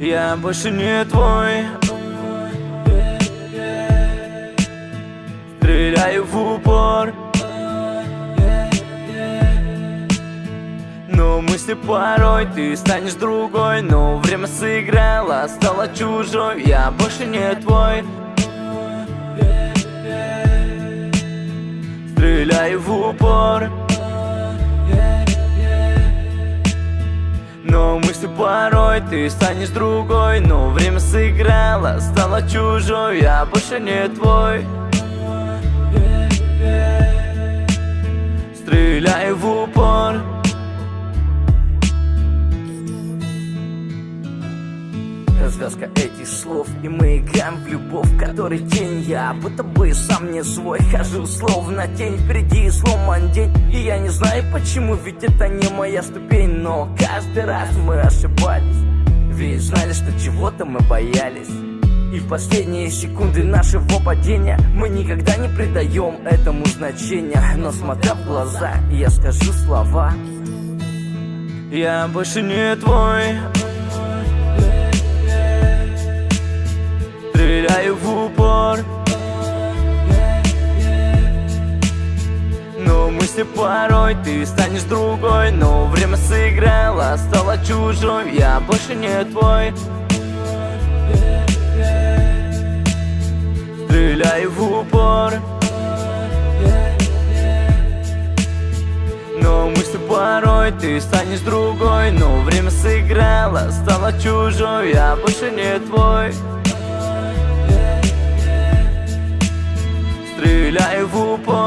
Я больше не твой. Стреляю в упор. Но мысли порой ты станешь другой. Но время сыграло, стало чужой. Я больше не твой. Стреляю в упор. Но мысли порой ты станешь другой Но время сыграло, стало чужой Я больше не твой Развязка этих слов. И мы играем в любовь, в которой тень. Я будто бы сам не свой. Хожу словно тень. Впереди сломан день. И я не знаю почему, ведь это не моя ступень. Но каждый раз мы ошибались. Ведь знали, что чего-то мы боялись. И в последние секунды нашего падения Мы никогда не придаем этому значения. Но смотря в глаза, я скажу слова. Я больше не твой Мысли порой ты станешь другой Но время сыграло, стало чужой Я больше не твой. Стреляю в упор. Но мысли порой ты станешь другой Но время сыграло, стало чужой Я больше не твой. Стреляю в упор